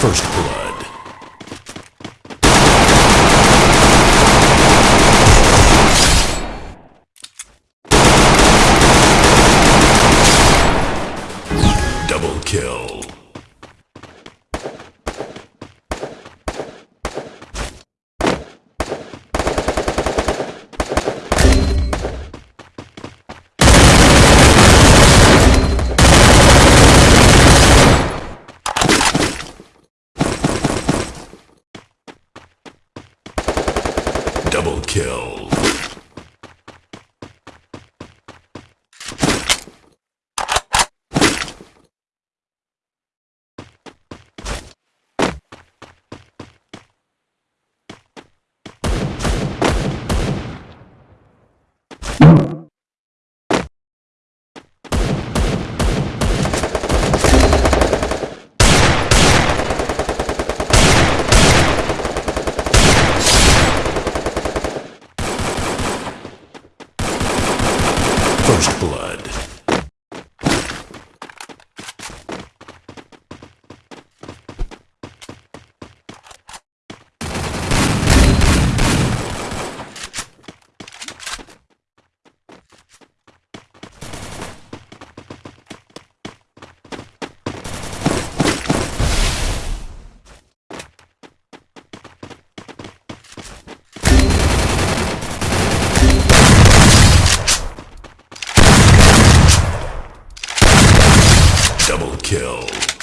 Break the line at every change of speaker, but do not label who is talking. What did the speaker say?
First Blood. Kill. First blood. Double kill.